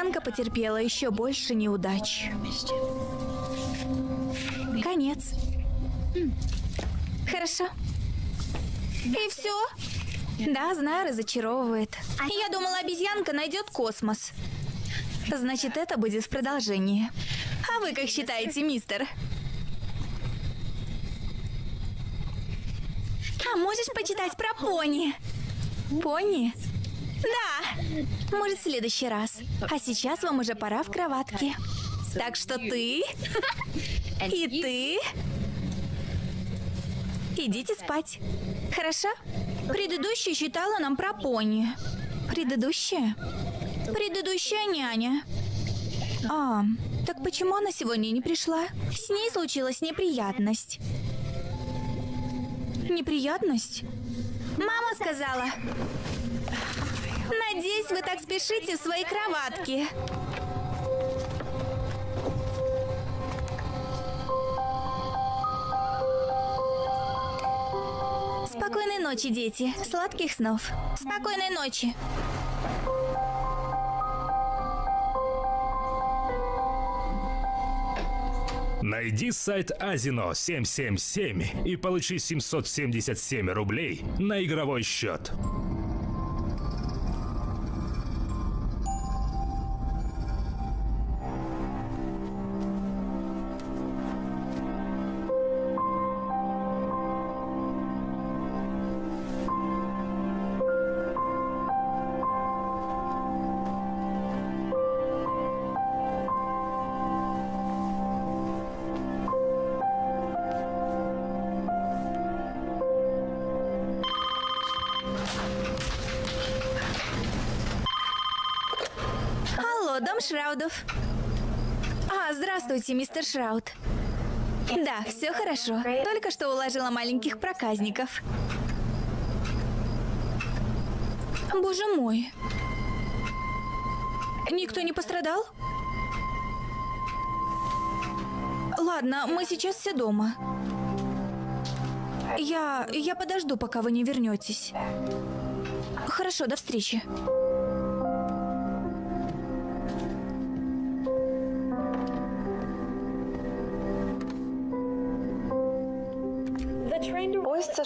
Обезьянка потерпела еще больше неудач. Конец. Хорошо. И все? Да, знаю, разочаровывает. Я думала, обезьянка найдет космос. Значит, это будет в продолжении. А вы как считаете, мистер? А можешь почитать про пони? Пони? Да. Может, в следующий раз. А сейчас вам уже пора в кроватке. Так что ты и ты идите спать. Хорошо? Предыдущая читала нам про пони. Предыдущая? Предыдущая няня. А, так почему она сегодня не пришла? С ней случилась неприятность. Неприятность? Мама сказала. Надеюсь, вы так спешите в свои кроватки. Спокойной ночи, дети. Сладких снов. Спокойной ночи. Найди сайт Азино 777 и получи 777 рублей на игровой счет. Здравствуйте, мистер Шрауд. Да, все хорошо. Только что уложила маленьких проказников. Боже мой. Никто не пострадал? Ладно, мы сейчас все дома. Я... я подожду, пока вы не вернетесь. Хорошо, до встречи.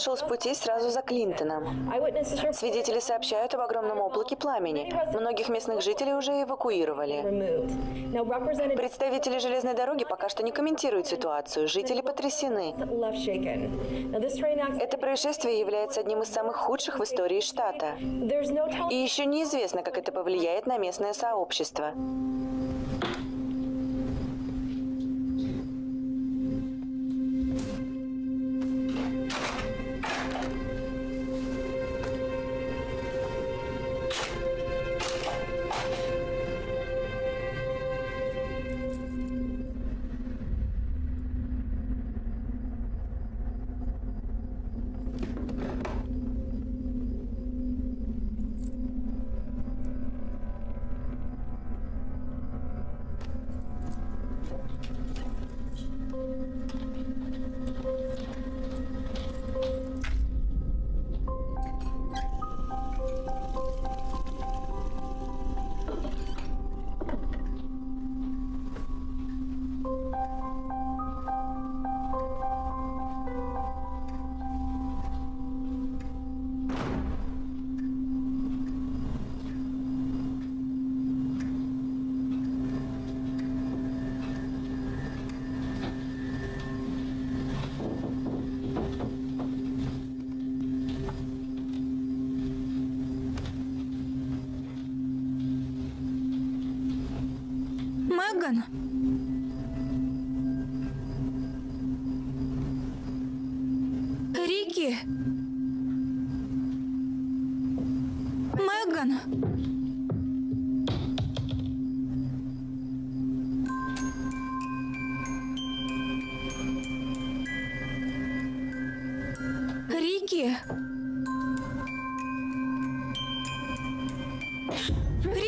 Сошел с пути сразу за Клинтоном. Свидетели сообщают об огромном облаке пламени. Многих местных жителей уже эвакуировали. Представители железной дороги пока что не комментируют ситуацию. Жители потрясены. Это происшествие является одним из самых худших в истории штата. И еще неизвестно, как это повлияет на местное сообщество.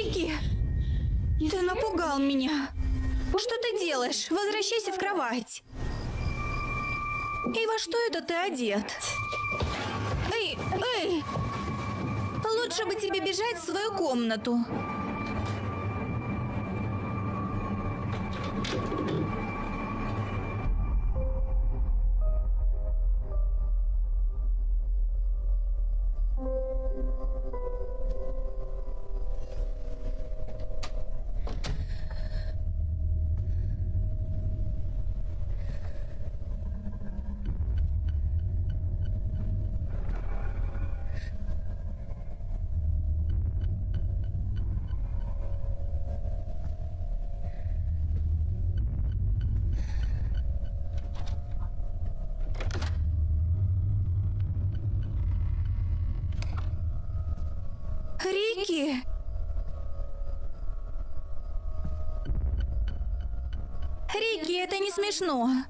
Рики? Ты напугал меня. Что ты делаешь? Возвращайся в кровать. И во что это ты одет? Эй, эй! Лучше бы тебе бежать в свою комнату. Смешно.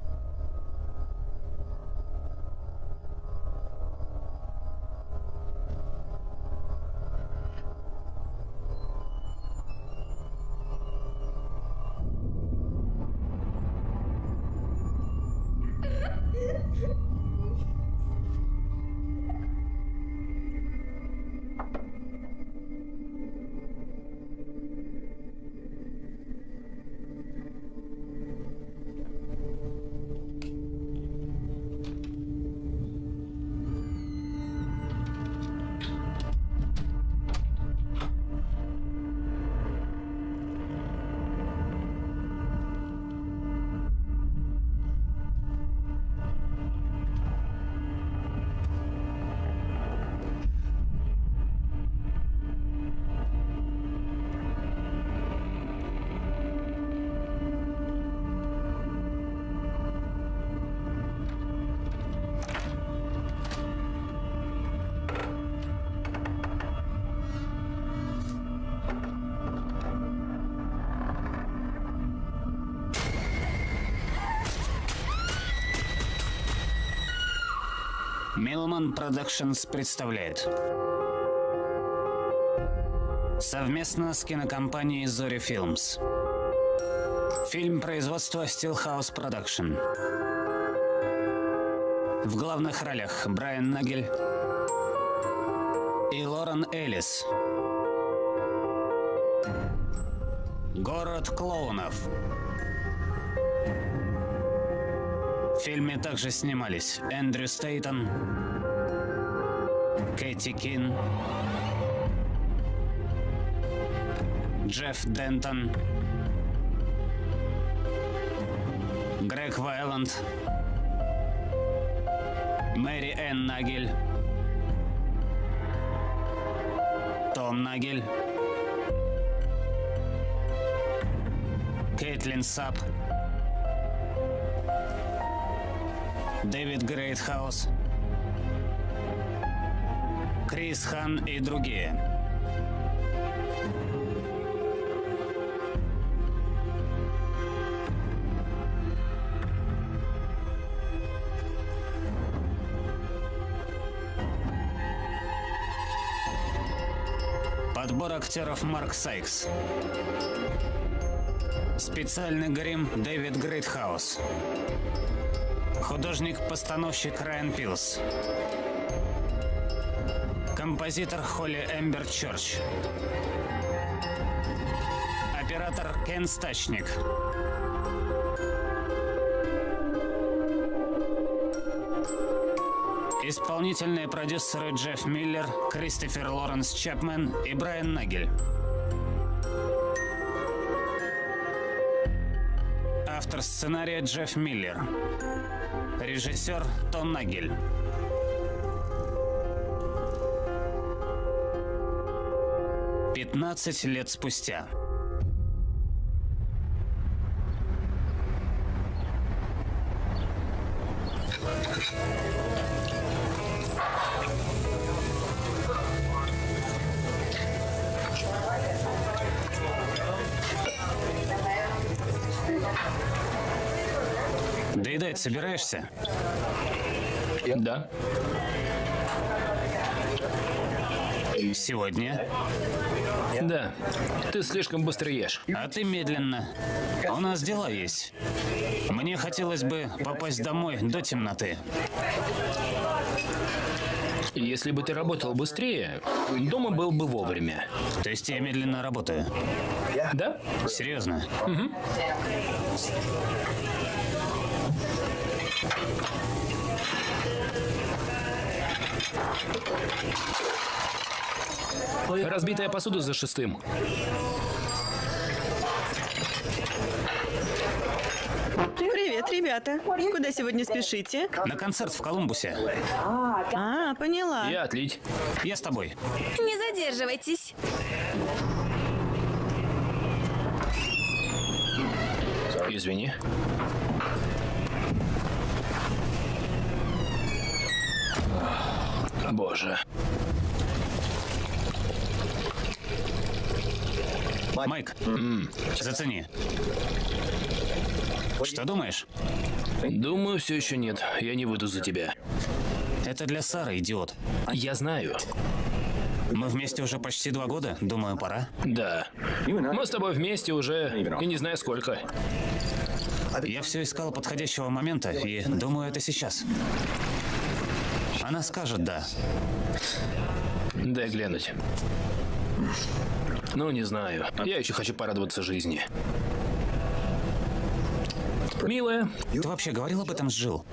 Millman Productions представляет. Совместно с кинокомпанией Zorya Films Фильм производства Stillhouse Production. В главных ролях Брайан Нагель и Лорен Эллис. Город клоунов фильме также снимались Эндрю Стейтон, Кэти Кин, Джефф Дентон, Грег Вайланд, Мэри Энн Нагель, Том Нагель, Кейтлин Сап, Дэвид Грейтхаус, Крис Хан и другие. Подбор актеров Марк Сайкс. Специальный грим Дэвид Грейтхаус. Художник-постановщик Райан Пилс. Композитор Холли Эмбер Чорч. Оператор Кен Стачник. Исполнительные продюсеры Джефф Миллер, Кристофер Лоренс Чапмен и Брайан Нагель. Автор сценария Джефф Миллер. Режиссер Том Нагель. Пятнадцать лет спустя. Собираешься? Да. Сегодня? Да. Ты слишком быстро ешь. А ты медленно. У нас дела есть. Мне хотелось бы попасть домой до темноты. Если бы ты работал быстрее, дома был бы вовремя. То есть я медленно работаю. Да? Серьезно? Разбитая посуда за шестым. Привет, ребята. Куда сегодня спешите? На концерт в Колумбусе. А, поняла. Я отлить. Я с тобой. Не задерживайтесь. Извини. Боже. Майк, зацени. Что думаешь? Думаю, все еще нет. Я не выйду за тебя. Это для Сары, идиот. Я знаю. Мы вместе уже почти два года. Думаю, пора. Да. Мы с тобой вместе уже и не знаю сколько. Я все искал подходящего момента, и думаю, это сейчас. Она скажет «да». Дай глянуть. Ну, не знаю. Я еще хочу порадоваться жизни. Милая? Ты вообще говорил об этом с Джилл?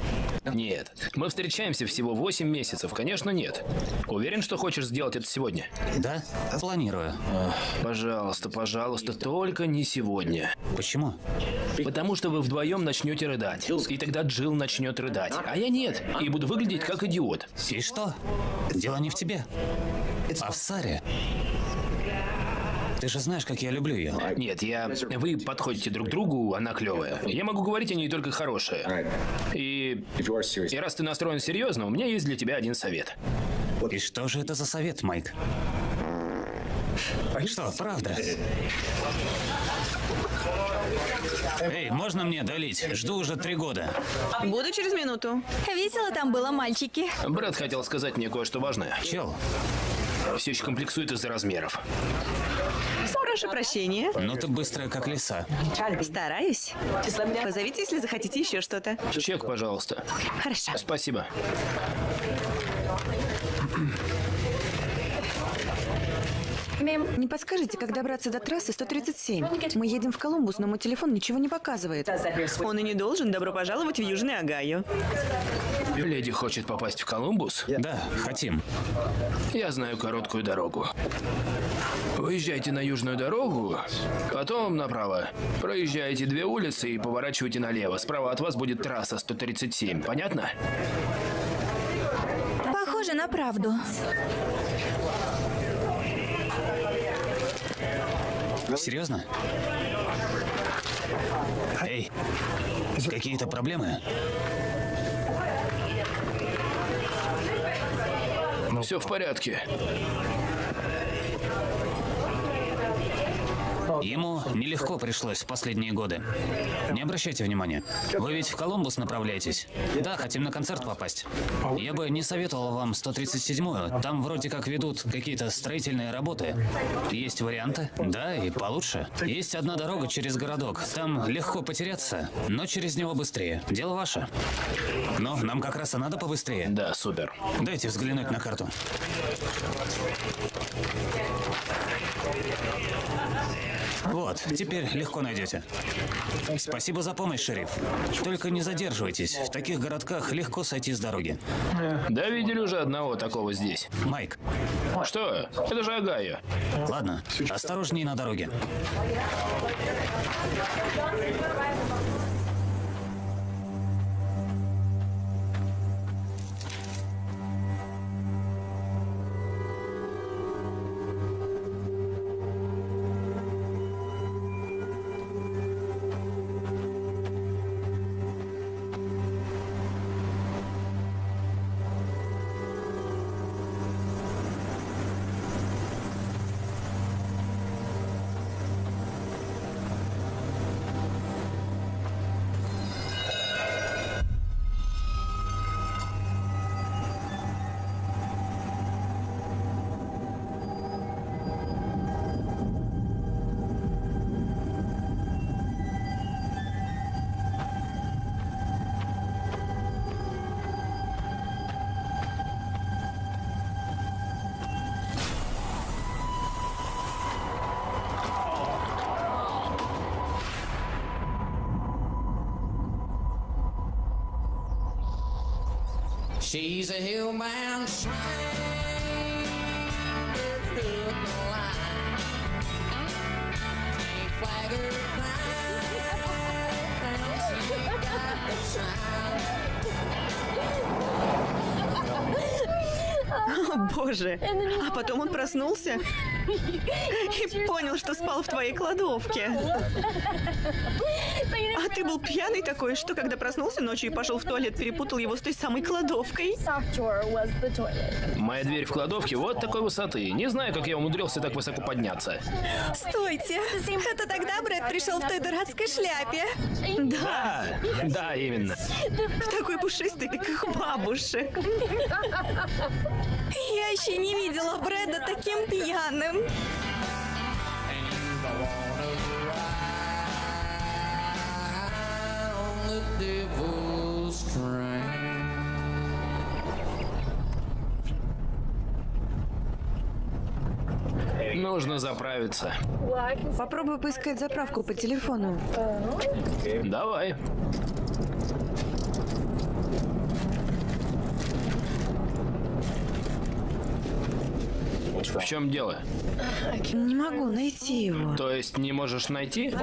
Нет. Мы встречаемся всего 8 месяцев. Конечно, нет. Уверен, что хочешь сделать это сегодня? Да? Планирую. Пожалуйста, пожалуйста, только не сегодня. Почему? Потому что вы вдвоем начнете рыдать. И тогда Джилл начнет рыдать. А я нет. И буду выглядеть как идиот. И что? Дело не в тебе, а в Саре. Ты же знаешь, как я люблю ее. Нет, я... Вы подходите друг другу, она клевая. Я могу говорить о ней только хорошее. И... И раз ты настроен серьезно, у меня есть для тебя один совет. И что же это за совет, Майк? Что, правда? Эй, можно мне долить? Жду уже три года. Буду через минуту. Весело там было, мальчики. Брат хотел сказать мне кое-что важное. Чел, Все еще комплексует из-за размеров. Прошу прощения. ну ты быстрая, как лиса. Стараюсь. Позовите, если захотите еще что-то. Чек, пожалуйста. Хорошо. Спасибо. Не подскажете, как добраться до трассы 137? Мы едем в Колумбус, но мой телефон ничего не показывает. Он и не должен. Добро пожаловать в Южный Огайо. Леди хочет попасть в Колумбус? Да, хотим. Я знаю короткую дорогу. Выезжайте на южную дорогу, потом направо. Проезжаете две улицы и поворачивайте налево. Справа от вас будет трасса 137. Понятно? Похоже на правду. Серьезно? Эй, какие-то проблемы? Все в порядке. Ему нелегко пришлось в последние годы. Не обращайте внимания. Вы ведь в Колумбус направляетесь? Да, хотим на концерт попасть. Я бы не советовал вам 137-ю. Там вроде как ведут какие-то строительные работы. Есть варианты? Да, и получше. Есть одна дорога через городок. Там легко потеряться, но через него быстрее. Дело ваше. Но нам как раз и надо побыстрее. Да, супер. Дайте взглянуть на карту. Вот, теперь легко найдете. Спасибо за помощь, шериф. Только не задерживайтесь. В таких городках легко сойти с дороги. Да, видели уже одного такого здесь. Майк, Что? Это же Агая. ладно, осторожней на дороге. She's a. О, Боже. А потом он проснулся и понял, что спал в твоей кладовке. А ты был пьяный такой, что когда проснулся ночью и пошел в туалет, перепутал его с той самой кладовкой. Моя дверь в кладовке вот такой высоты. Не знаю, как я умудрился так высоко подняться. Стойте! Это тогда Брэд пришел в той дурацкой шляпе. Да, да, именно. Такой пушистый, как бабушек. Я еще не видела Брэда таким пьяным. Devil's train. Нужно заправиться. Попробуй поискать заправку по телефону. Давай. В чем дело? Не могу найти его. То есть не можешь найти?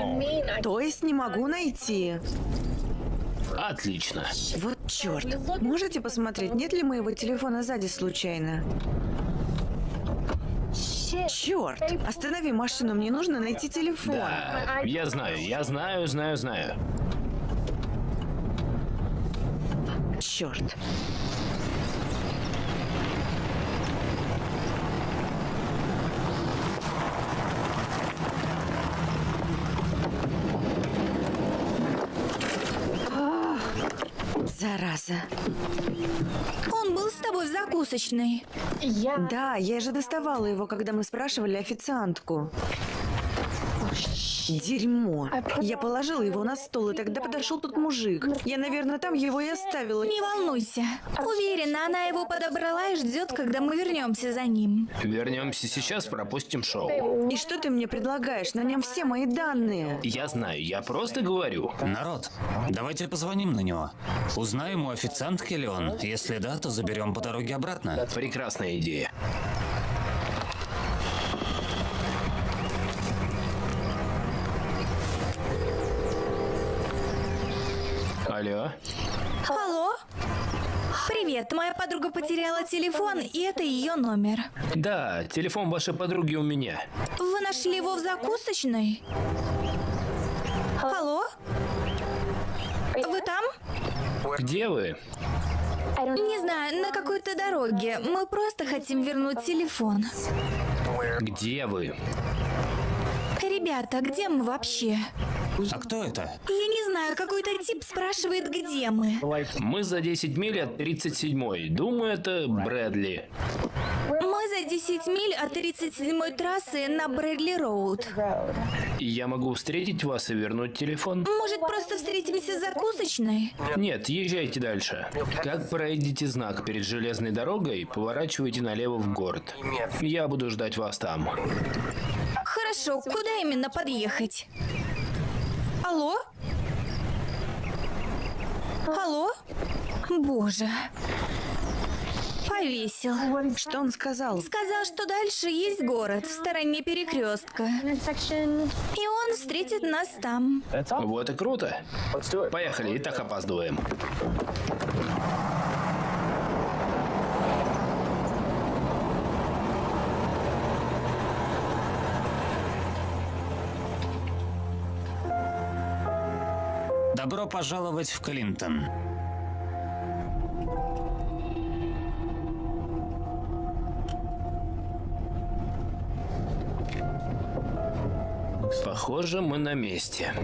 То есть не могу найти. Отлично. Вот черт. Можете посмотреть, нет ли моего телефона сзади случайно? Черт! Останови машину, мне нужно найти телефон. Да, я знаю, я знаю, знаю, знаю. Черт. Зараза. Он был с тобой в закусочной. Да, я же доставала его, когда мы спрашивали официантку. Дерьмо. Я положила его на стол, и тогда подошел тот мужик. Я, наверное, там его и оставила. Не волнуйся. Уверена, она его подобрала и ждет, когда мы вернемся за ним. Вернемся сейчас, пропустим шоу. И что ты мне предлагаешь? На нем все мои данные. Я знаю, я просто говорю. Народ, давайте позвоним на него. Узнаем у официантки ли он. Если да, то заберем по дороге обратно. Прекрасная идея. Алло? Алло? Привет, моя подруга потеряла телефон, и это ее номер. Да, телефон вашей подруги у меня. Вы нашли его в закусочной? Алло? Вы там? Где вы? Не знаю, на какой-то дороге. Мы просто хотим вернуть телефон. Где вы? Ребята, где мы вообще? А кто это? Я не знаю, какой-то тип спрашивает, где мы. Мы за 10 миль от 37-й. Думаю, это Брэдли. Мы за 10 миль от 37-й трассы на Брэдли Роуд. Я могу встретить вас и вернуть телефон? Может, просто встретимся в закусочной? Нет, езжайте дальше. Как пройдете знак перед железной дорогой, поворачивайте налево в город. Я буду ждать вас там. Хорошо, куда именно подъехать? Алло? Алло? Боже. Повесил. Что он сказал? Сказал, что дальше есть город в стороне перекрестка. И он встретит нас там. Вот и круто. Поехали, и так опаздываем. Добро пожаловать в Клинтон. Похоже, мы на месте.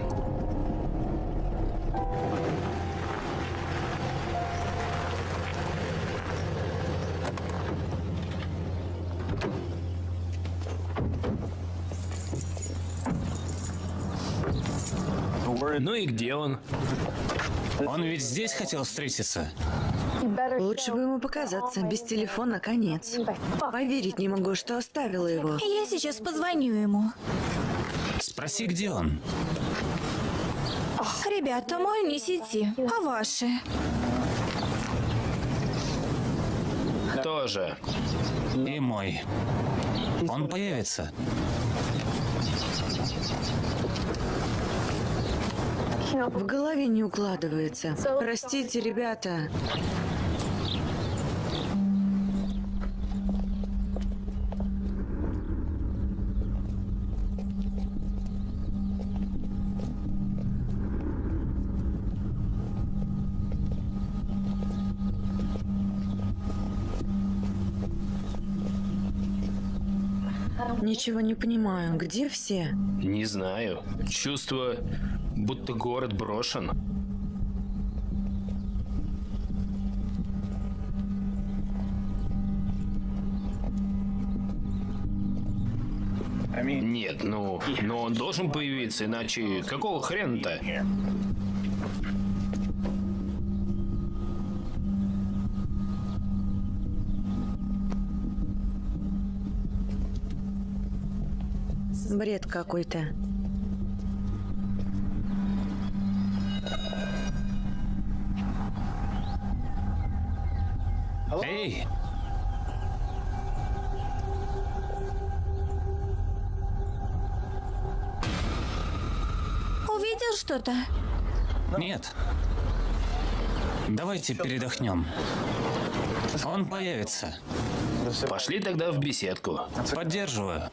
Ну и где он? Он ведь здесь хотел встретиться. Лучше бы ему показаться. Без телефона конец. Поверить не могу, что оставила его. Я сейчас позвоню ему. Спроси, где он. Ребята, мой не сети, а ваши? Тоже. И мой. Он появится. В голове не укладывается. Простите, ребята. Ничего не понимаю. Где все? Не знаю. Чувство, будто город брошен. Нет, ну, но он должен появиться, иначе какого хрена-то? Бред какой-то. Эй! Увидел что-то? Нет. Давайте передохнем. Он появится. Пошли тогда в беседку. Поддерживаю.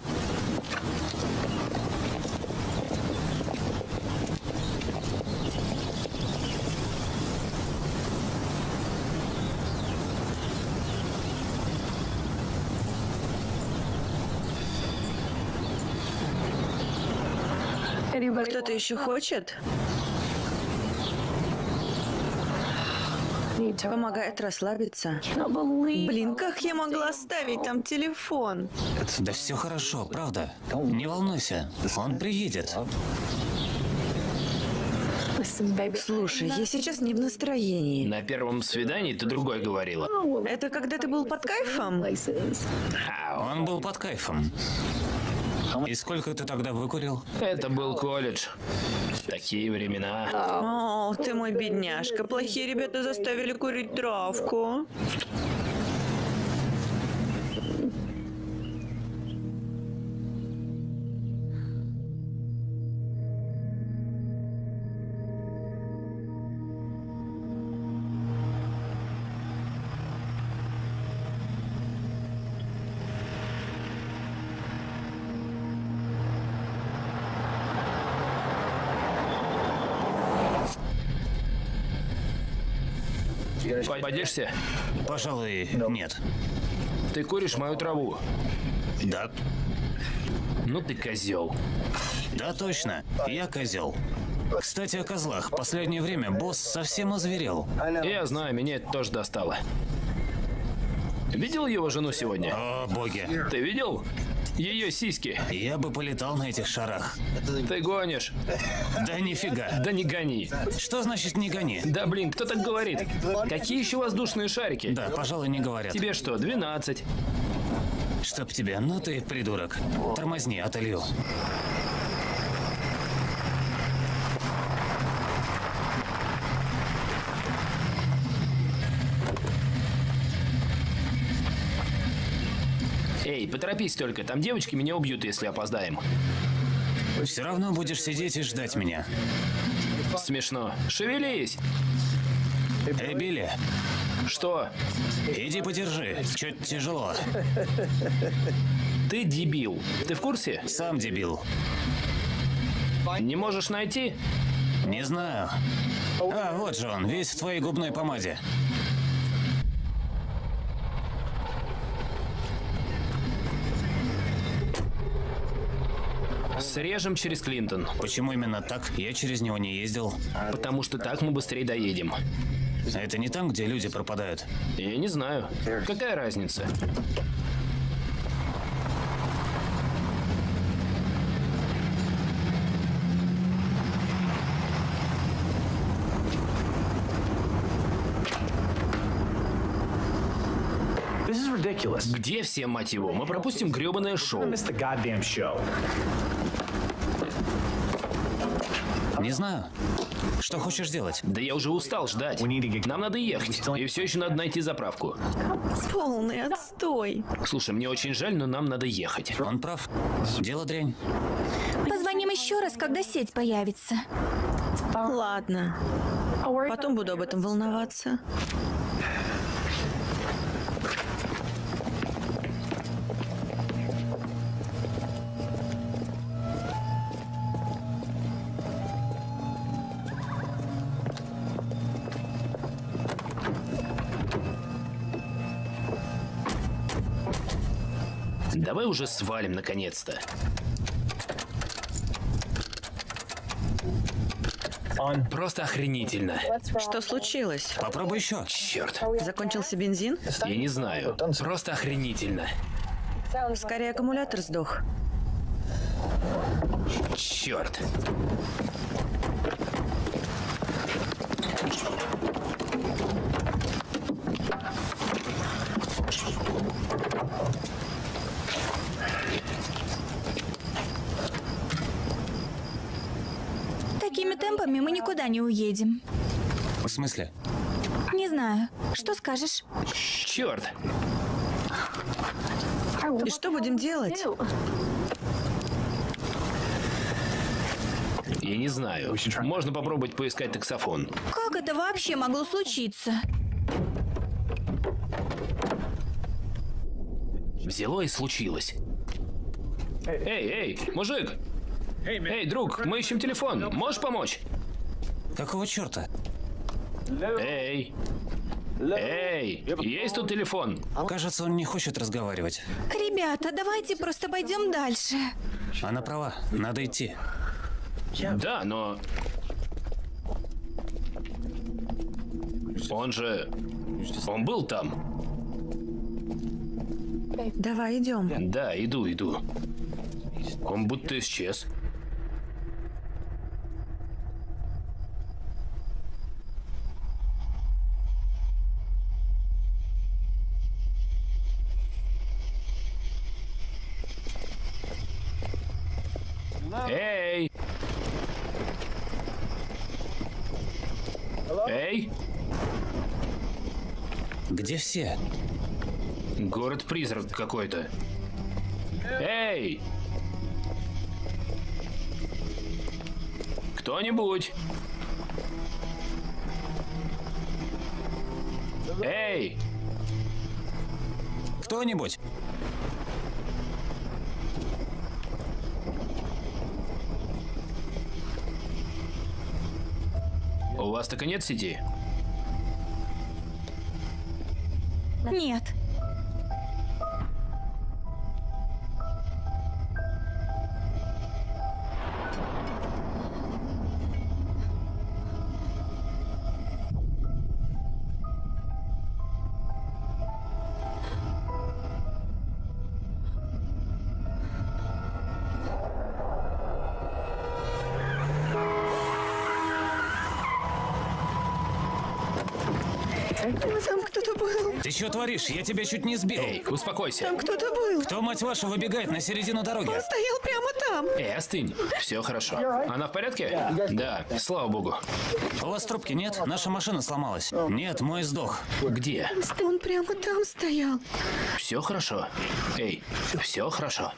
Кто-то еще хочет? Помогает расслабиться. Блин, как я могла оставить там телефон? Да все хорошо, правда. Не волнуйся. Он приедет. Слушай, я сейчас не в настроении. На первом свидании ты другой говорила. Это когда ты был под кайфом? Он был под кайфом. И сколько ты тогда выкурил? Это был колледж. Такие времена. О, ты мой бедняжка. Плохие ребята заставили курить травку. Пойдешься? Пожалуй, нет. Ты куришь мою траву. Да, Ну ты козел. да, точно. Я козел. Кстати, о козлах. Последнее время босс совсем озверел. Я знаю, меня это тоже достало. Видел его жену сегодня? О, боги. Ты видел? Ее сиськи. Я бы полетал на этих шарах. Ты гонишь. Да нифига. Да не гони. Что значит не гони? Да блин, кто так говорит? Какие еще воздушные шарики? Да, пожалуй, не говорят. Тебе что, 12? Чтоб тебе, ну ты придурок. Тормозни, отолью. Эй, поторопись только, там девочки меня убьют, если опоздаем. Все равно будешь сидеть и ждать меня. Смешно. Шевелись. Эй, Билли, Что? иди подержи. Чуть тяжело. Ты дебил. Ты в курсе? Сам дебил. Не можешь найти? Не знаю. А, вот же он, весь в твоей губной помаде. Срежем через Клинтон. Почему именно так? Я через него не ездил. Потому что так мы быстрее доедем. Это не там, где люди пропадают. Я не знаю. Какая разница? Где все, мать его? Мы пропустим гребаное шоу. Не знаю. Что хочешь делать? Да я уже устал ждать. Нам надо ехать. И все еще надо найти заправку. Полный отстой. Слушай, мне очень жаль, но нам надо ехать. Он прав. Дело дрянь. Позвоним еще раз, когда сеть появится. Ладно. Потом буду об этом волноваться. Давай уже свалим наконец-то. Просто охренительно. Что случилось? Попробуй еще. Черт. Закончился бензин? Я не знаю. Просто охренительно. Скорее аккумулятор сдох. Черт. Темпами мы никуда не уедем. В смысле? Не знаю. Что скажешь? Черт. И что будем делать? Я не знаю. Можно попробовать поискать таксофон. Как это вообще могло случиться? Взяло и случилось. Эй, эй, мужик! Эй, друг, мы ищем телефон. Можешь помочь? Какого черта? Эй! Эй! Есть тут телефон? Кажется, он не хочет разговаривать. Ребята, давайте просто пойдем дальше. Она права, надо идти. Да, но... Он же... Он был там. Давай идем. Да, иду, иду. Он будто исчез. Эй! Эй! Где все? Город-призрак какой-то. Эй! Кто-нибудь? Эй! Кто-нибудь? У вас так и нет сети? Нет. Что творишь? Я тебя чуть не сбил. Эй, успокойся. Там кто-то был. Кто, мать вашу, выбегает на середину дороги? Он стоял прямо там. Эй, остынь. Все хорошо. Она в порядке? Да, слава богу. У вас трубки нет? Наша машина сломалась. Нет, мой сдох. Где? Он прямо там стоял. Все хорошо. Эй, все хорошо.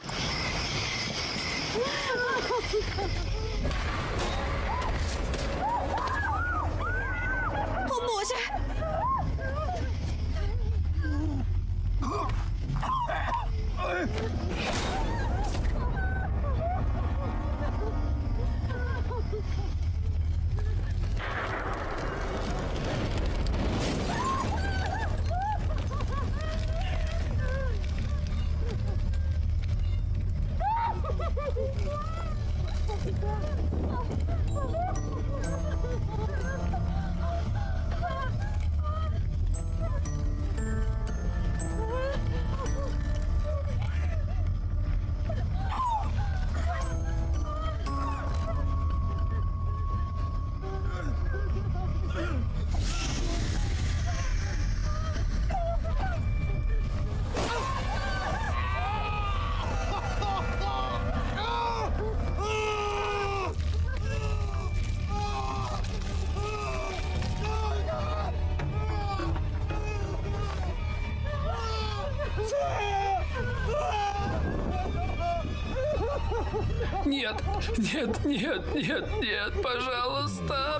Нет, нет, нет, нет, пожалуйста.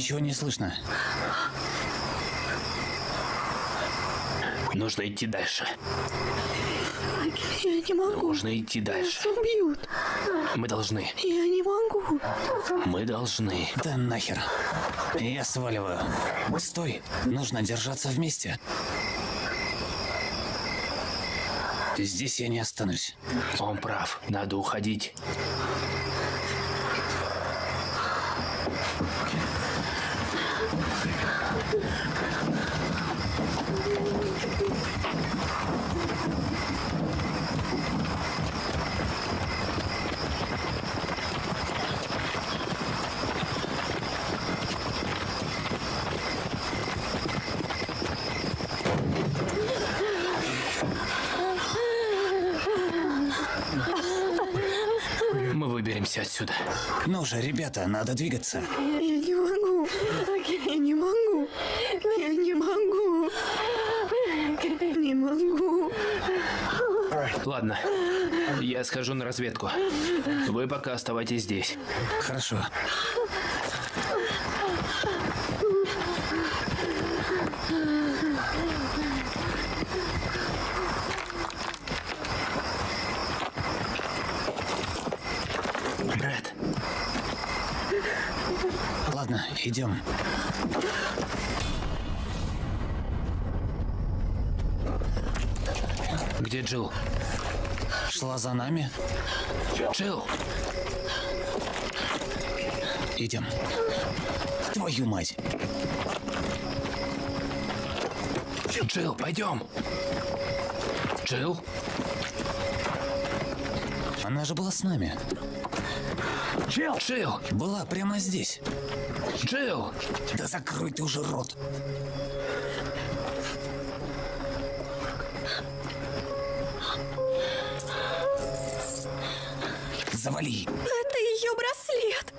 Ничего не слышно. Нужно идти дальше. Я не могу. Нужно идти дальше. Убьют. Мы должны. Я не могу. Мы должны. Да нахер. Я сваливаю. Стой. Нужно держаться вместе. Здесь я не останусь. Он прав. Надо уходить. Мы выберемся отсюда. Ну же, ребята, надо двигаться. Я не могу. Я не могу. Я не могу. Не могу. Ладно. Я схожу на разведку. Вы пока оставайтесь здесь. Хорошо. Брэд, Ладно, идем. где Джилл? Шла за нами. Джилл! Идем. Твою мать. Джилл, пойдем! Джилл? Она же была с нами. Джилл! Была прямо здесь. Джилл! Да закрой ты уже рот. Завали. Это ее браслет.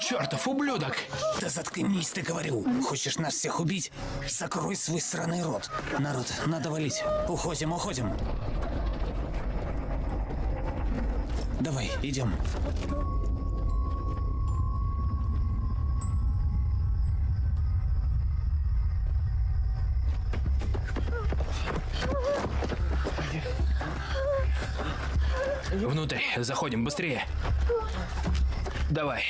Чертов ублюдок! Да заткнись, ты говорю. Хочешь нас всех убить? Закрой свой сраный рот. Народ, надо валить. Уходим, уходим. Давай, идем. Заходим быстрее. Давай.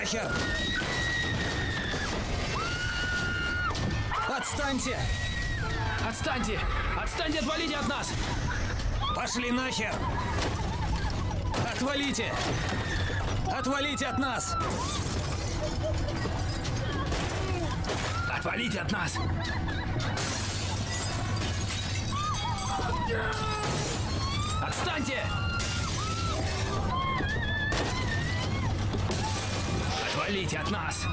Нахер! Отстаньте! Отстаньте! Отстаньте, отвалите от нас! Пошли нахер! Отвалите! Отвалите от нас! Отвалите от нас! Отстаньте! Отвалите от нас!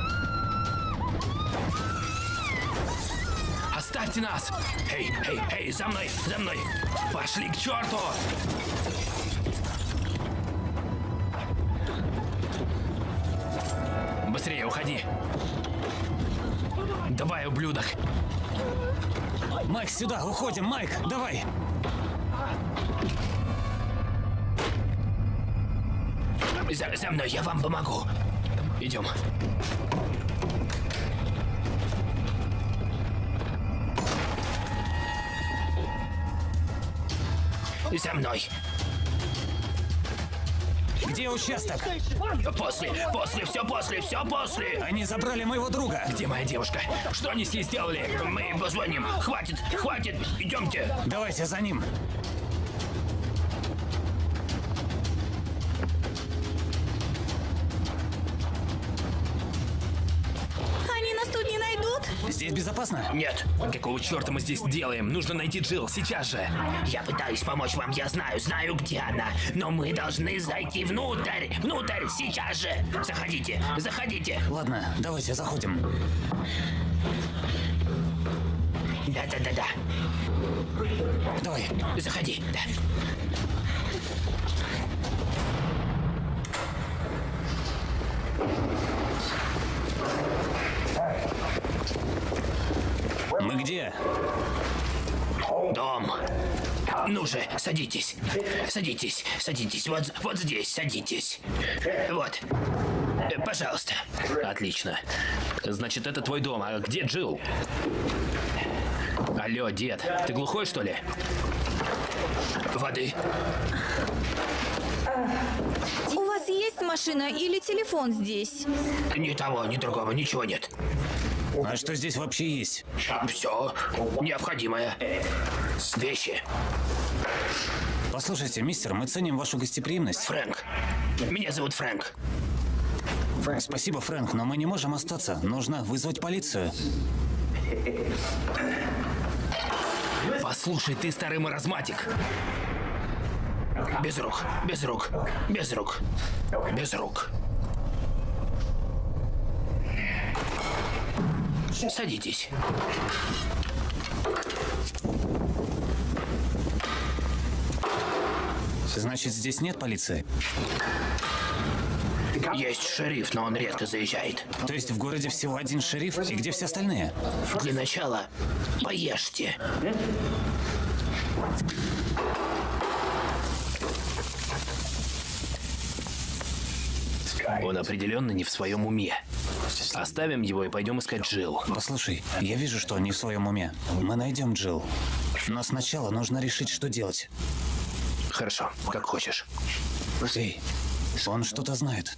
Оставьте нас! Эй, эй, эй, за мной, за мной! Пошли к черту! Быстрее уходи! Давай, ублюдок! Майк, сюда, уходим, Майк, давай! За, за мной, я вам помогу. Идем. За мной. Где участок? После, после, все после, все после. Они забрали моего друга. Где моя девушка? Что они с ней сделали? Мы им позвоним. Хватит, хватит, идемте. Давайте за ним. Нет, какого черта мы здесь делаем? Нужно найти Джилл сейчас же. Я пытаюсь помочь вам, я знаю, знаю, где она. Но мы должны зайти внутрь, внутрь, сейчас же. Заходите, заходите. Ладно, давайте заходим. Да-да-да-да. Давай. Заходи, да. Где? Дом. Ну же, садитесь. Садитесь, садитесь. Вот, вот здесь садитесь. Вот. Э, Пожалуйста. Отлично. Значит, это твой дом. А где Джилл? Алло, дед, ты глухой, что ли? Воды. У вас есть машина или телефон здесь? Ни того, ни другого, ничего нет. А что здесь вообще есть? Все необходимое. Вещи. Послушайте, мистер, мы ценим вашу гостеприимность. Фрэнк. Меня зовут Фрэнк. Спасибо, Фрэнк, но мы не можем остаться. Нужно вызвать полицию. Послушай, ты старый маразматик. Без рук, без рук, без рук, без рук. Садитесь. Значит, здесь нет полиции? Есть шериф, но он редко заезжает. То есть в городе всего один шериф? И где все остальные? Для начала поешьте. Он определенно не в своем уме. Оставим его и пойдем искать Джилл. Послушай, я вижу, что он не в своем уме. Мы найдем Джилл. Но сначала нужно решить, что делать. Хорошо, как хочешь. Эй, он что-то знает.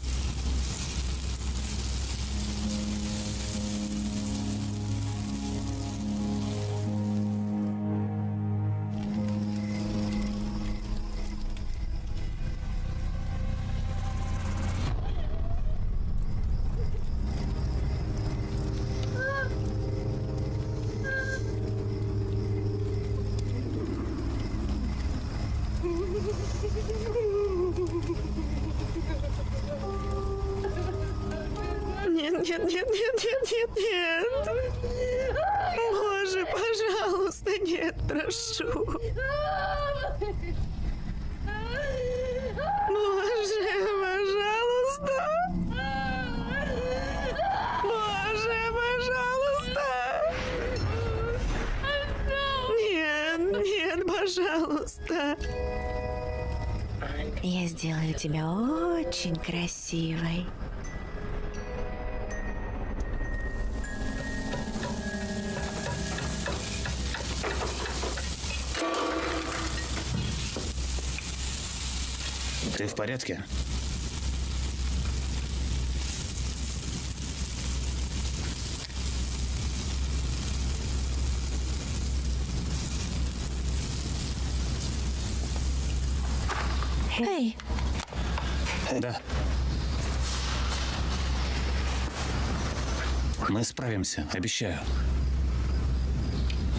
Мы справимся, обещаю.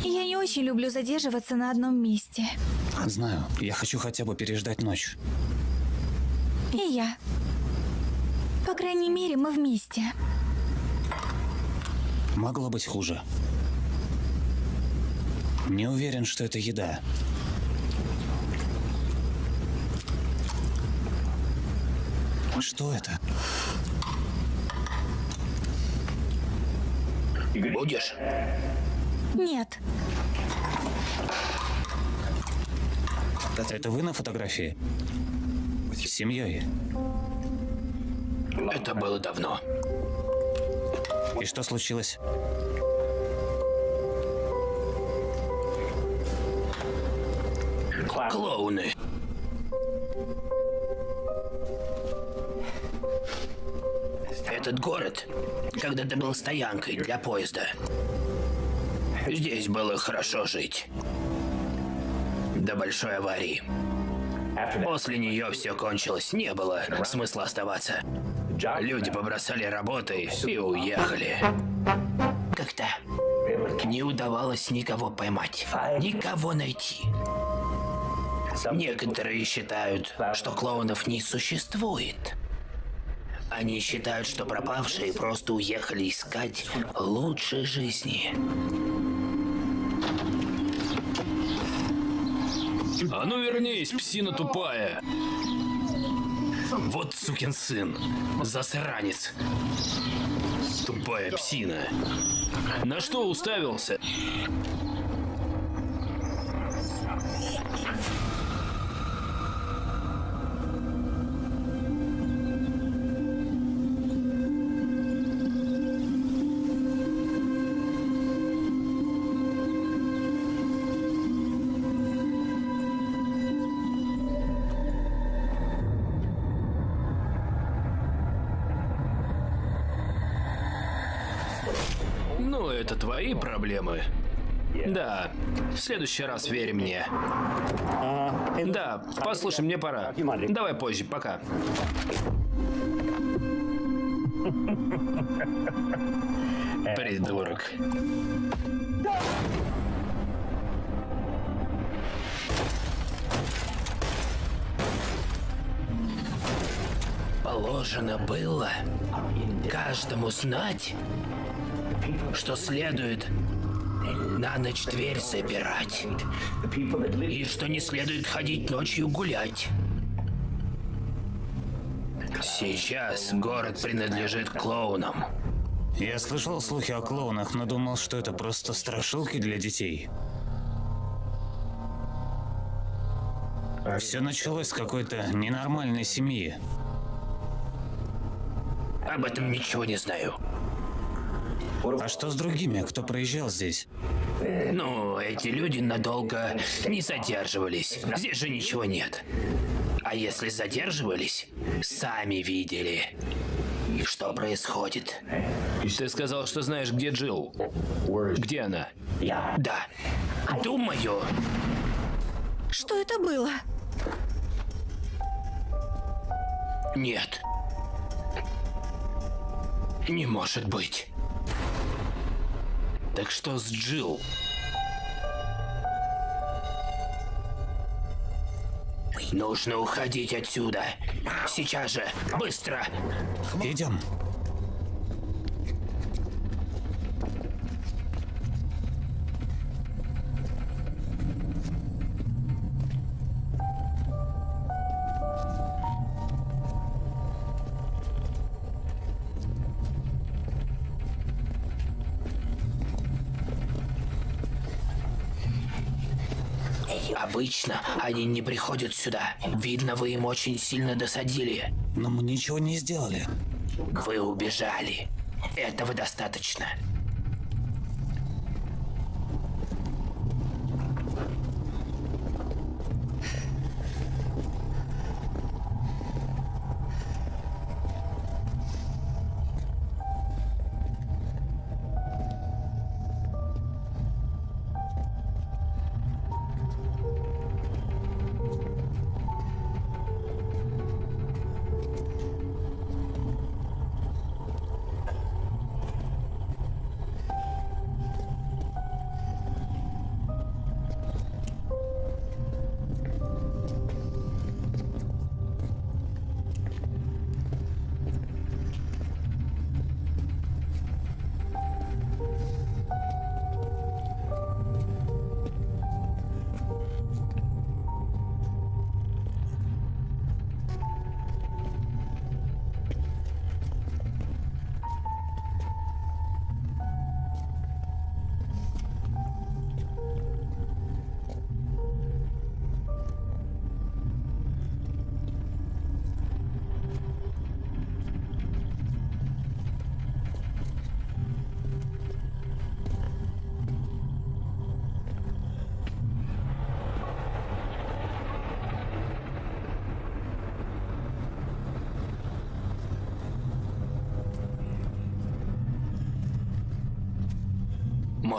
я не очень люблю задерживаться на одном месте. Знаю, я хочу хотя бы переждать ночь. И я. По крайней мере, мы вместе. Могло быть хуже. Не уверен, что это еда. Что это? Будешь? Нет, Это вы на фотографии? С семьей. Это было давно. И что случилось? Клоуны. Этот город когда-то был стоянкой для поезда. Здесь было хорошо жить. До большой аварии. После нее все кончилось, не было смысла оставаться. Люди побросали работы и уехали. Как-то не удавалось никого поймать, никого найти. Некоторые считают, что клоунов не существует. Они считают, что пропавшие просто уехали искать лучшей жизни. А ну вернись, псина тупая! Вот сукин сын, засранец. Тупая псина. На что уставился? Твои проблемы. Да, в следующий раз верь мне. Да, послушай, мне пора. Давай позже, пока. Придурок. Положено было каждому знать, что следует на ночь дверь запирать. И что не следует ходить ночью гулять. Сейчас город принадлежит клоунам. Я слышал слухи о клоунах, но думал, что это просто страшилки для детей. Все началось с какой-то ненормальной семьи. Об этом ничего не знаю. А что с другими, кто проезжал здесь? Ну, эти люди надолго не задерживались. Здесь же ничего нет. А если задерживались, сами видели, что происходит. Ты сказал, что знаешь, где Джилл. Где она? Да. Думаю, Что это было? нет. Не может быть. Так что с Джилл? Нужно уходить отсюда. Сейчас же. Быстро. Идем. Обычно они не приходят сюда. Видно, вы им очень сильно досадили. Но мы ничего не сделали. Вы убежали. Этого достаточно.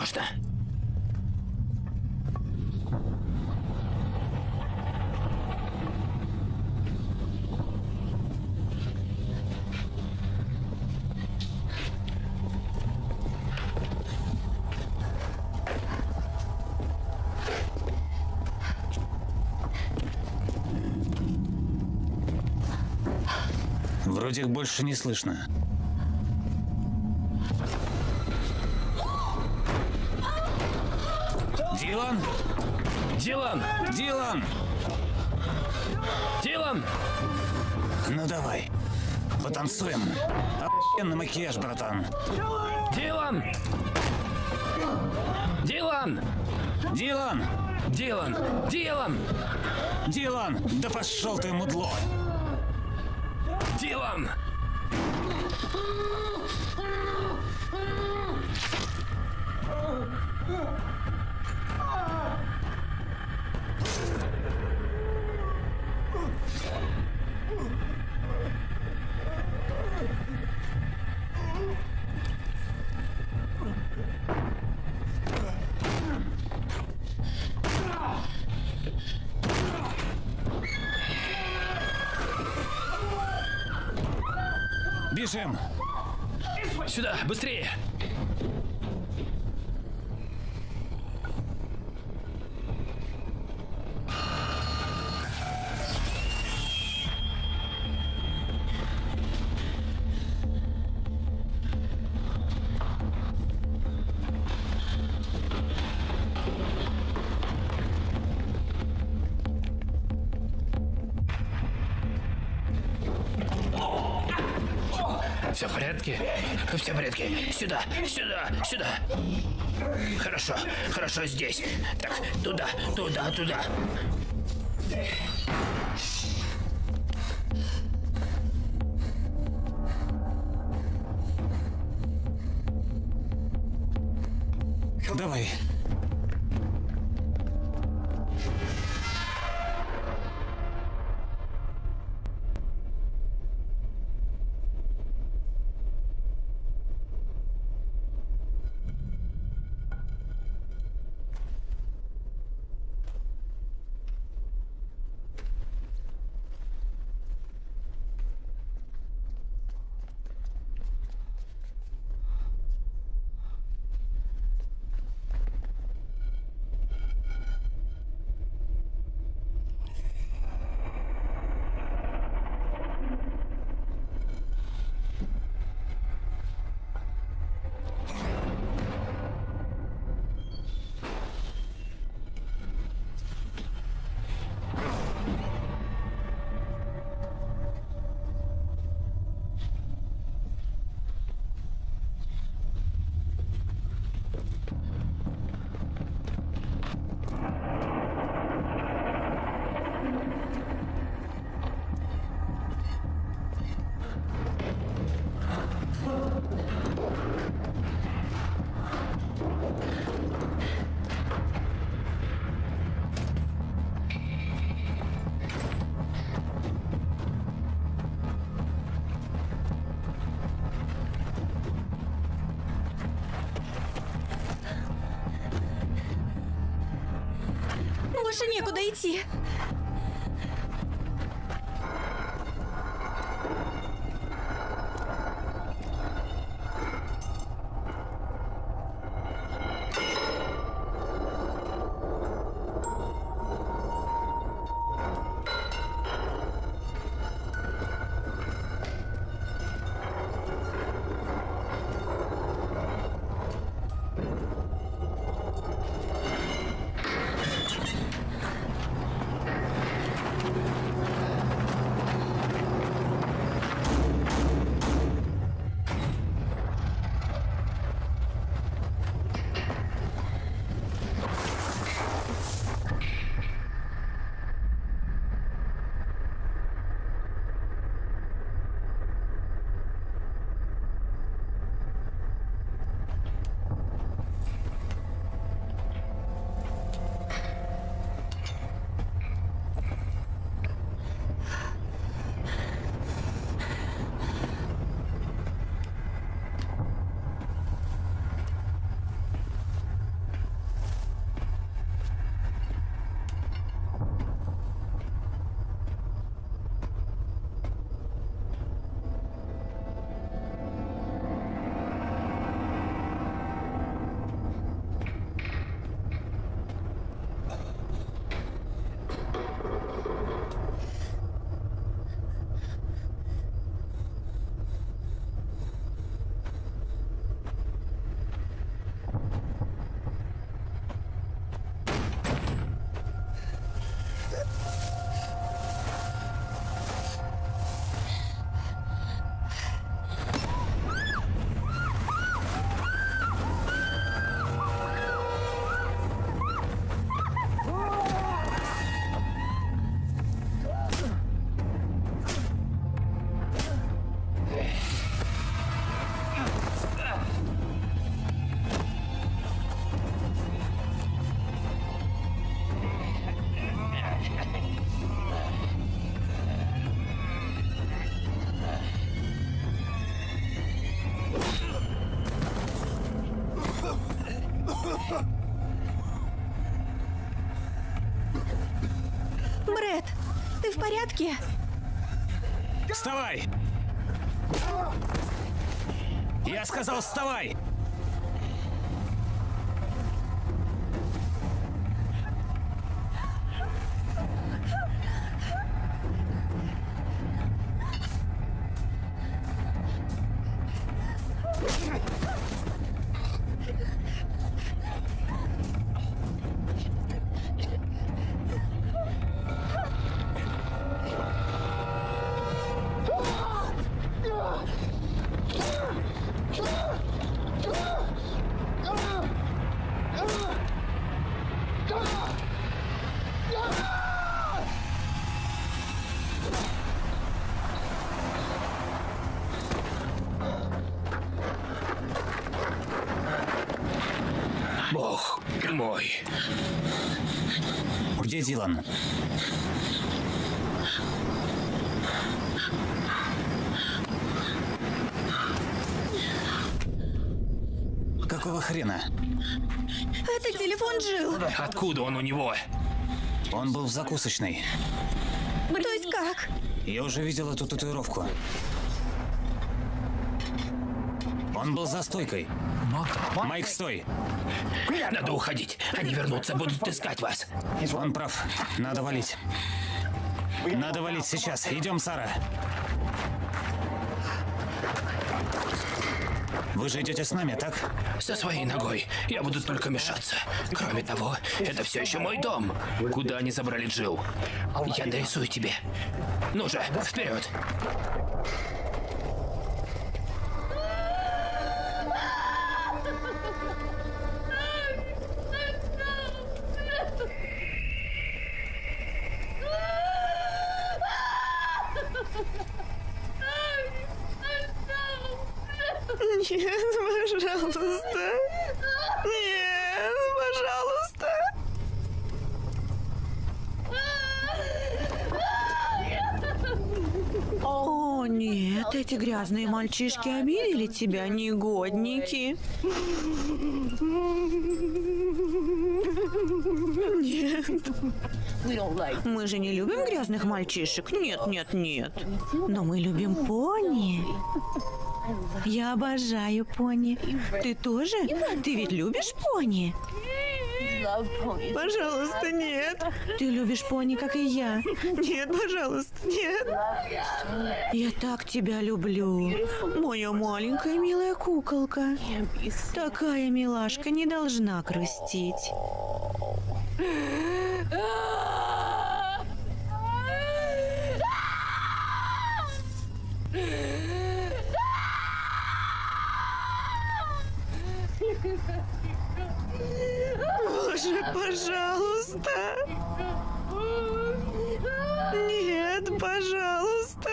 Можно. Вроде их больше не слышно. Дилан! Дилан! Дилан! Дилан! Ну давай, потанцуем. Охуенный макияж, братан. Дилан! Дилан! Дилан! Дилан! Дилан! Дилан! Да пошел ты, мудло! Бежим! Порядке? Все в порядке. Сюда, сюда, сюда. Хорошо, хорошо здесь. Так, туда, туда, туда. В порядке? Вставай! Я сказал, вставай! Где Дилан? Какого хрена? Это телефон Джил. Откуда он у него? Он был в закусочной. То есть как? Я уже видел эту татуировку. Он был за стойкой. Майк, стой! Надо уходить. Они вернутся, будут искать вас. Он прав. Надо валить. Надо валить сейчас. Идем, Сара. Вы же идете с нами, так? Со своей ногой. Я буду только мешаться. Кроме того, это все еще мой дом. Куда они забрали Джилл? Я дорисую тебе. Ну же, вперед! Нет, пожалуйста. Нет, пожалуйста. О, нет, эти грязные мальчишки обидели тебя, негодники. Нет. Мы же не любим грязных мальчишек. Нет, нет, нет. Но мы любим пони. Я обожаю пони. Ты тоже? Ты ведь любишь пони? Пожалуйста, нет. Ты любишь пони, как и я. Нет, пожалуйста, нет. Я так тебя люблю. Моя маленькая милая куколка. Такая милашка не должна грустить. Боже, пожалуйста. Нет, пожалуйста.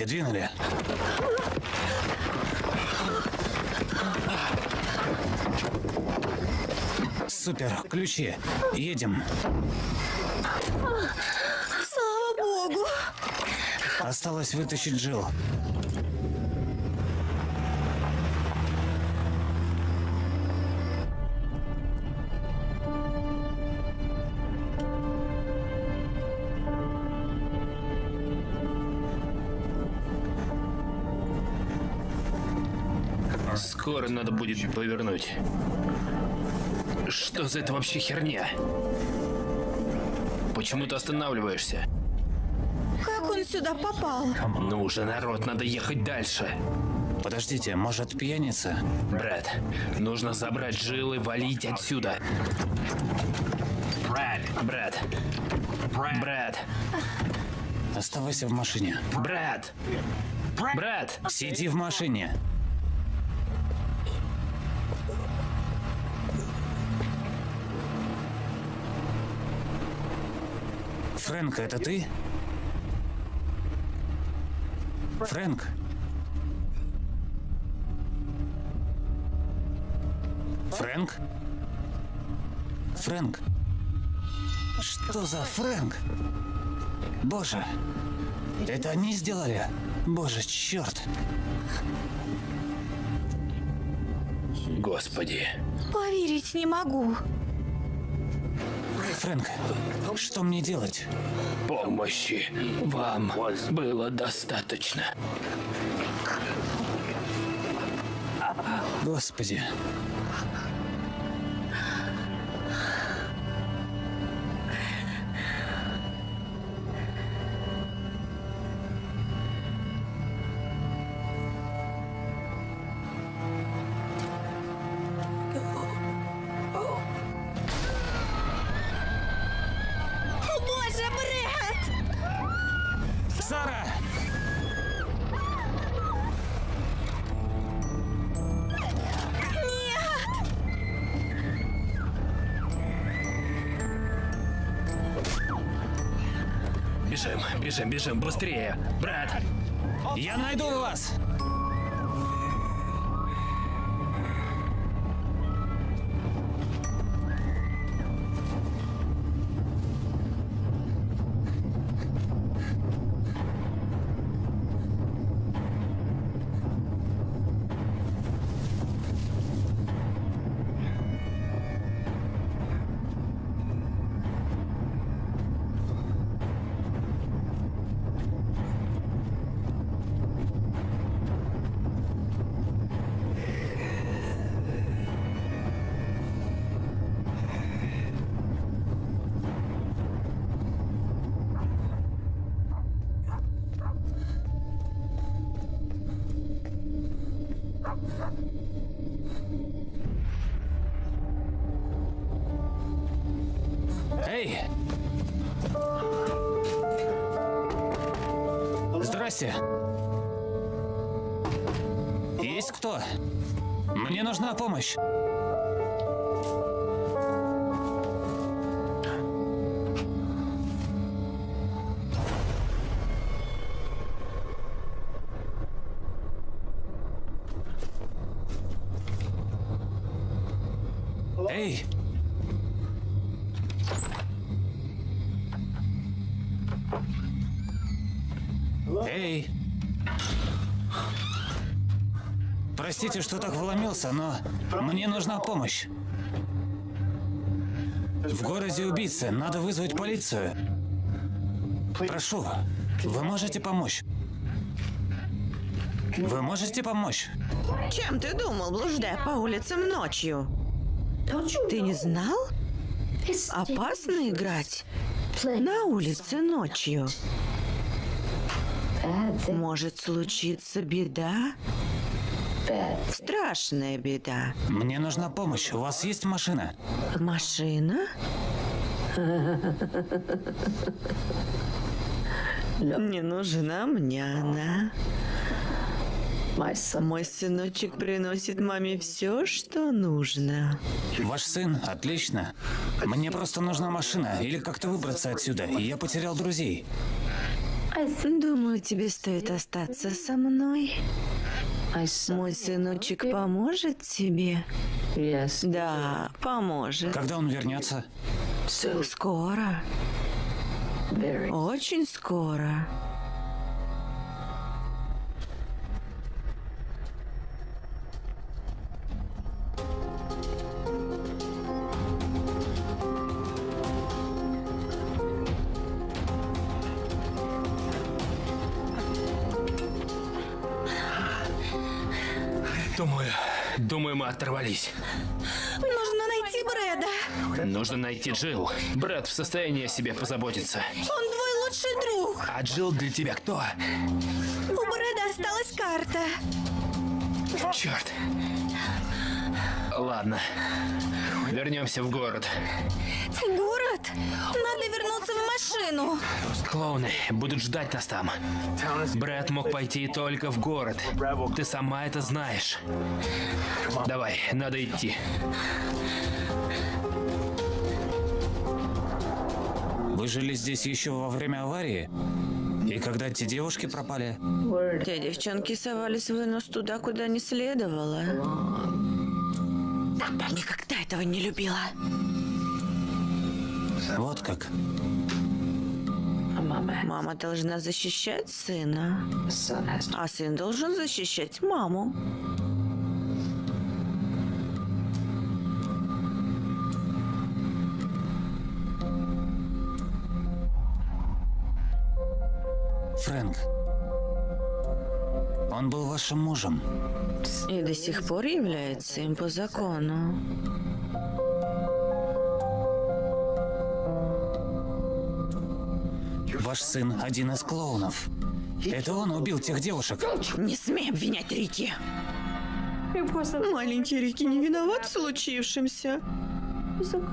Давайте, двинули. Супер, ключи. Едем. Слава богу. Осталось вытащить Джилл. Скоро надо будет повернуть. Что за это вообще херня? Почему ты останавливаешься? Как он сюда попал? Ну уже, народ, надо ехать дальше. Подождите, может, пьяница? Брэд, нужно забрать Джилл и валить отсюда. Брэд. Брэд. Брэд. Оставайся в машине. Брэд. Брэд. Сиди в машине. Фрэнк, это ты? Фрэнк? Фрэнк? Фрэнк? Что за Фрэнк? Боже, это они сделали? Боже, черт. Господи. Поверить не могу. Фрэнк, что мне делать? Помощи вам было достаточно. Господи. Бежим, бежим, быстрее. Брат, Я найду вас! Нужна Простите, что так вломился, но мне нужна помощь. В городе убийцы, надо вызвать полицию. Прошу, вы можете помочь? Вы можете помочь? Чем ты думал, блуждая по улицам ночью? Ты не знал? Опасно играть на улице ночью. Может случиться беда? Страшная беда. Мне нужна помощь. У вас есть машина? Машина? Не нужна мне она. Мой сыночек приносит маме все, что нужно. Ваш сын? Отлично. Мне просто нужна машина или как-то выбраться отсюда. Я потерял друзей. Думаю, тебе стоит остаться со мной. Мой сыночек поможет тебе? Да, поможет. Когда он вернется? Скоро. Очень скоро. Думаю, думаю, мы оторвались. Нужно найти Брэда. Нужно найти Джилл. Брэд в состоянии о себе позаботиться. Он твой лучший друг. А Джилл для тебя кто? У Брэда осталась карта. Черт. Ладно. Вернемся в город. В город? Надо вернуться в машину. Клоуны будут ждать нас там. Брэд мог пойти только в город. Ты сама это знаешь. Давай, надо идти. Вы жили здесь еще во время аварии? И когда те девушки пропали? Те девчонки совались в нос туда, куда не следовало. Никогда этого не любила. Вот как. Мама должна защищать сына, а сын должен защищать маму. Фрэнк. Он был вашим мужем. И до сих пор является им по закону. Ваш сын один из клоунов. Это он убил тех девушек. Не смей обвинять Рики. Маленький Рики не виноват в случившемся.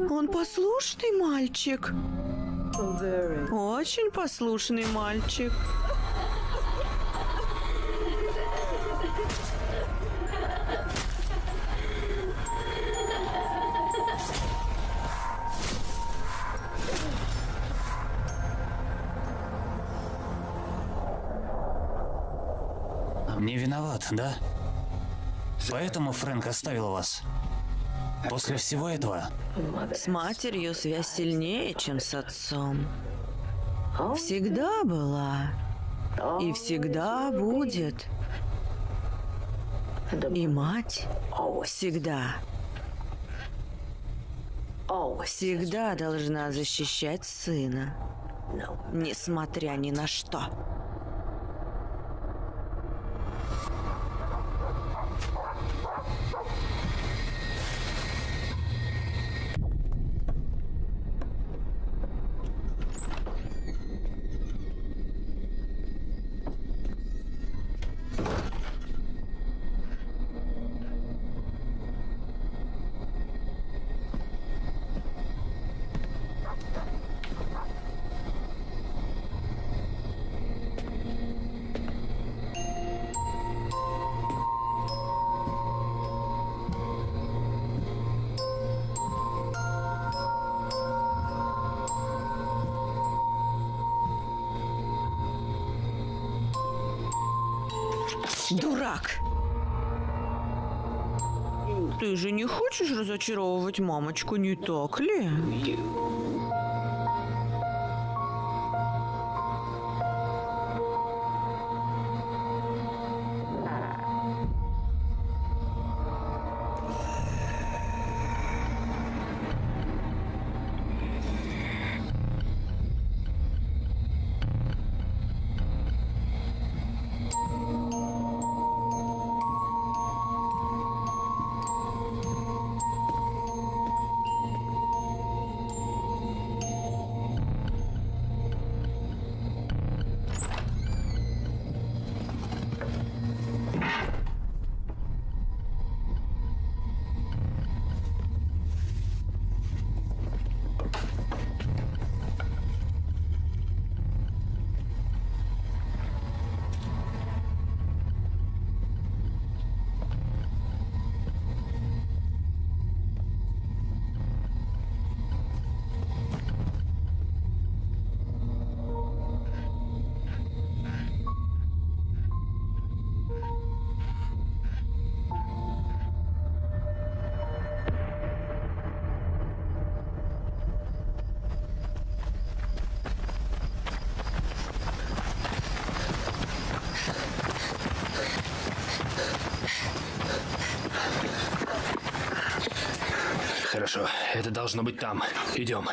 Он послушный мальчик. Очень послушный мальчик. Да? Поэтому Фрэнк оставил вас. После всего этого С матерью связь сильнее, чем с отцом. Всегда была. И всегда будет. И мать всегда. Всегда должна защищать сына. Несмотря ни на что. Же не хочешь разочаровывать мамочку, не так ли? Хорошо, это должно быть там. Идем.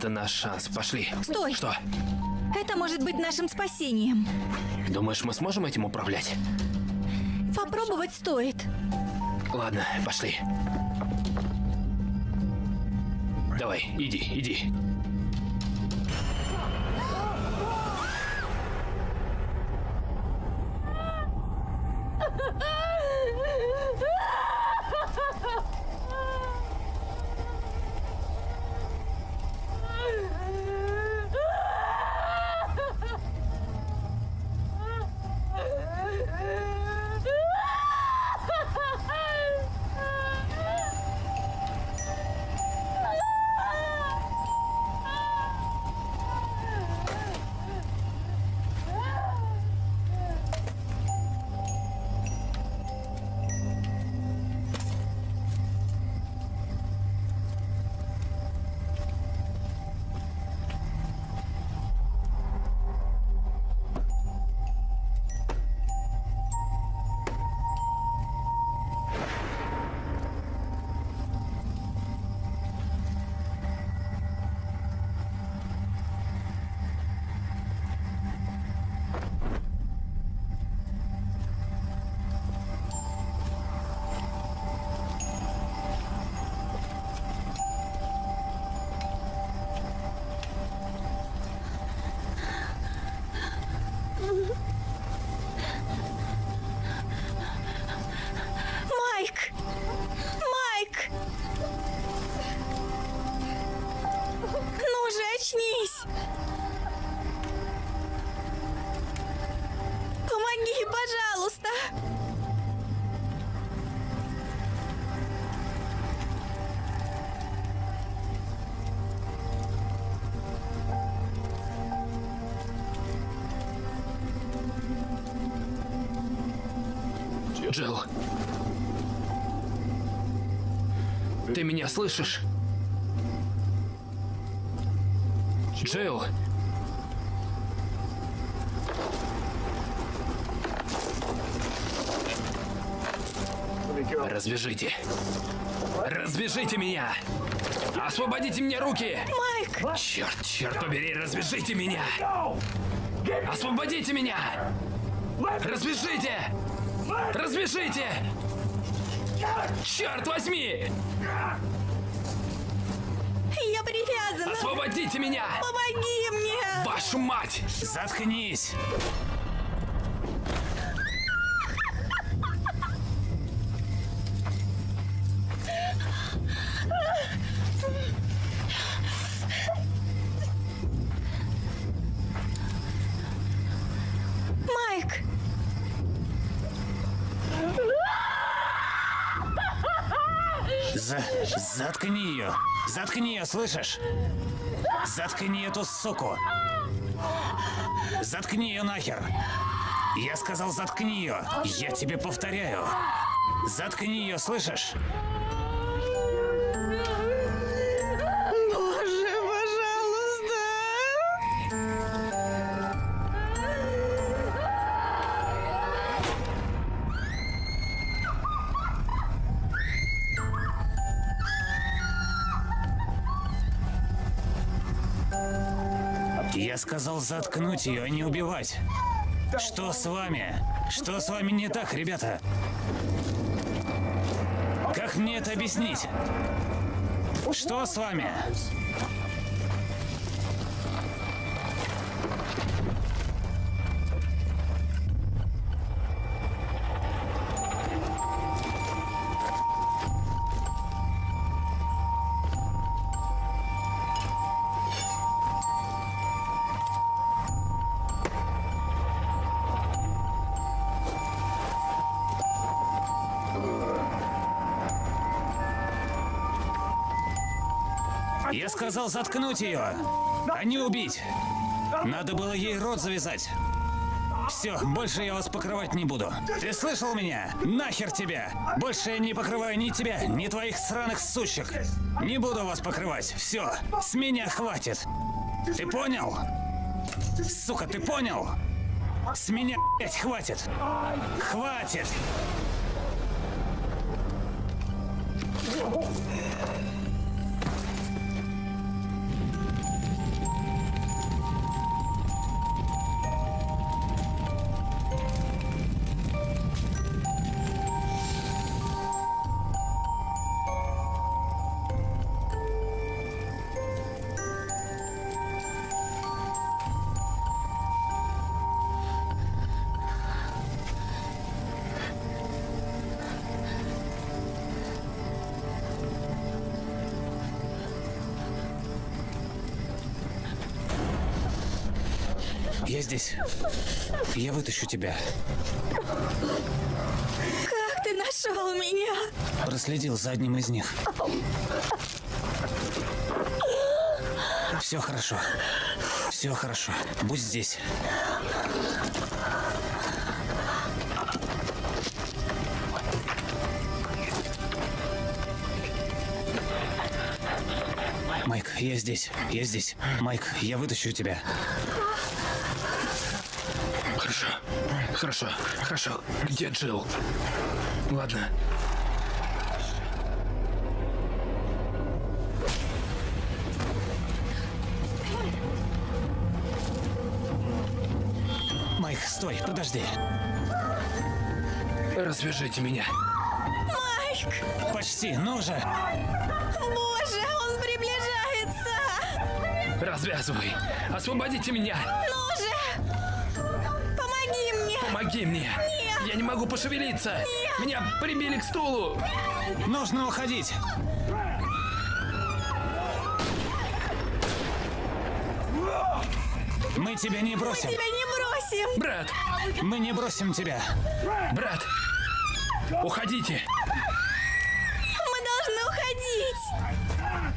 Это наш шанс. Пошли. Стой! Что? Это может быть нашим спасением. Думаешь, мы сможем этим управлять? Попробовать стоит. Ладно, пошли. Давай, иди, иди. Джилл. Ты меня слышишь? Джилл. Развяжите. Развяжите меня! Освободите мне руки! Майк! Черт, черт побери, развяжите меня! Освободите меня! Развяжите! Развяжите! Черт возьми! Я привязана! Освободите меня! Помоги мне! Вашу мать! Заткнись! Заткни ее! Заткни ее, слышишь? Заткни эту суку! Заткни ее нахер! Я сказал, заткни ее! Я тебе повторяю! Заткни ее, слышишь? Сказал заткнуть ее, а не убивать. Что с вами? Что с вами не так, ребята? Как мне это объяснить? Что с вами? Я сказал заткнуть ее, а не убить. Надо было ей рот завязать. Все, больше я вас покрывать не буду. Ты слышал меня? Нахер тебя! Больше я не покрываю ни тебя, ни твоих сраных сучек. Не буду вас покрывать. Все, с меня хватит. Ты понял? Сука, ты понял? С меня, блядь, хватит. Хватит. Я здесь. Я вытащу тебя. Как ты нашел меня? Проследил за одним из них. Все хорошо. Все хорошо. Будь здесь. Майк, я здесь. Я здесь. Майк, я вытащу тебя. Хорошо. Хорошо. Где Джилл? Ладно. Майк, стой, подожди. Развяжите меня. Майк! Почти, ну же. Боже, он приближается! Развязывай. Освободите меня. Помоги мне. Нет. Я не могу пошевелиться. Меня прибили к стулу. Нужно уходить. Мы тебя не бросим. Тебя не бросим! Брат, Мы не бросим тебя. брат. Уходите. Мы должны уходить!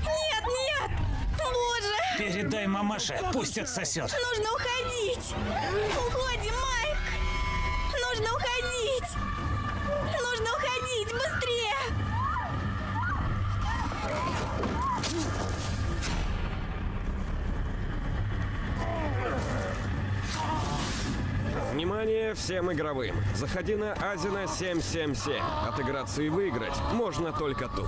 Нет, нет! Боже! Передай мамаше, пусть отсосет. Нужно уходить! Уходим, всем игровым. Заходи на Азина 777. Отыграться и выиграть можно только тут.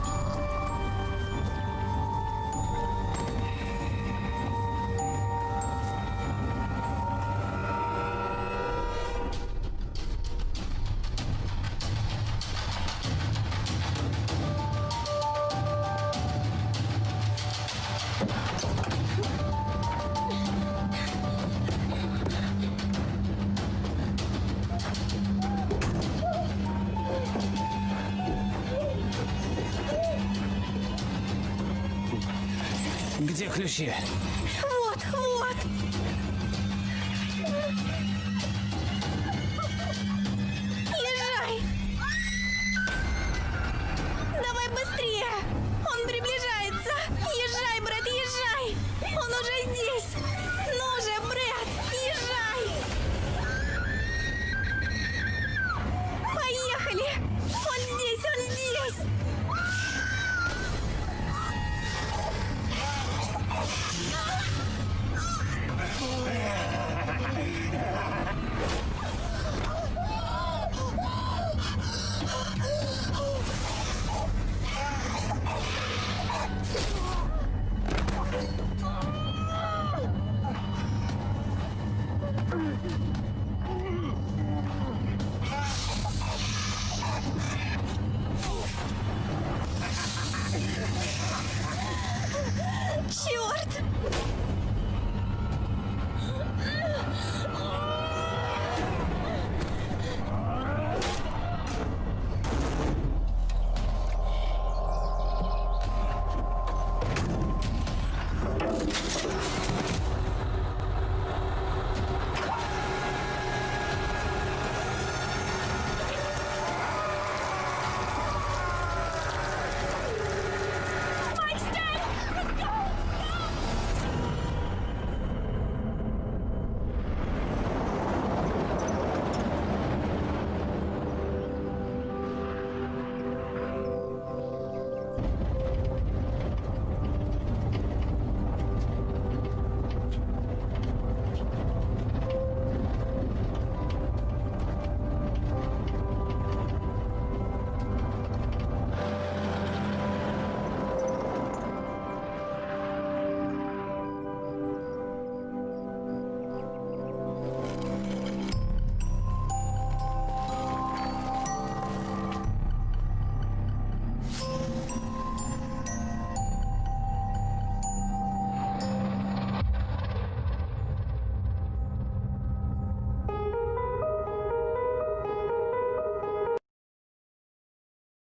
Где ключи?